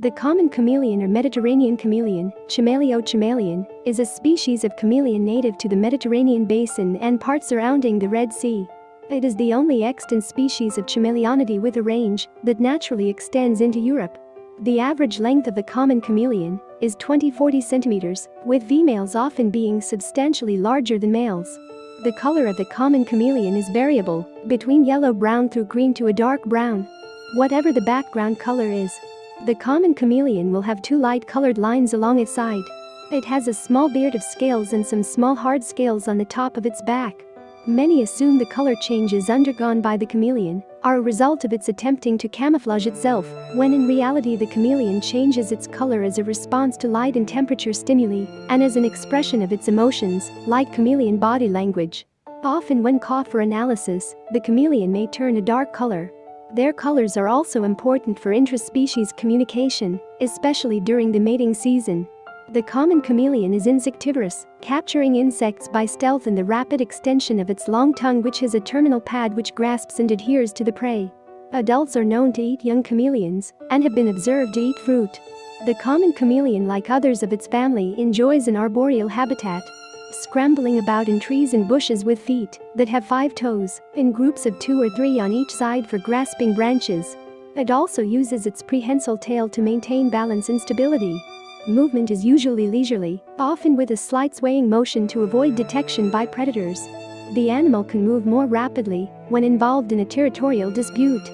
The common chameleon or Mediterranean chameleon, Chamaeleo chamaeleon, is a species of chameleon native to the Mediterranean basin and parts surrounding the Red Sea. It is the only extant species of chameleonity with a range that naturally extends into Europe. The average length of the common chameleon is 20-40 centimeters, with females often being substantially larger than males. The color of the common chameleon is variable, between yellow-brown through green to a dark brown. Whatever the background color is, the common chameleon will have two light-colored lines along its side. It has a small beard of scales and some small hard scales on the top of its back. Many assume the color changes undergone by the chameleon are a result of its attempting to camouflage itself, when in reality the chameleon changes its color as a response to light and temperature stimuli and as an expression of its emotions, like chameleon body language. Often when caught for analysis, the chameleon may turn a dark color, their colors are also important for intraspecies communication, especially during the mating season. The common chameleon is insectivorous, capturing insects by stealth and the rapid extension of its long tongue which has a terminal pad which grasps and adheres to the prey. Adults are known to eat young chameleons and have been observed to eat fruit. The common chameleon like others of its family enjoys an arboreal habitat scrambling about in trees and bushes with feet that have five toes, in groups of two or three on each side for grasping branches. It also uses its prehensile tail to maintain balance and stability. Movement is usually leisurely, often with a slight swaying motion to avoid detection by predators. The animal can move more rapidly when involved in a territorial dispute.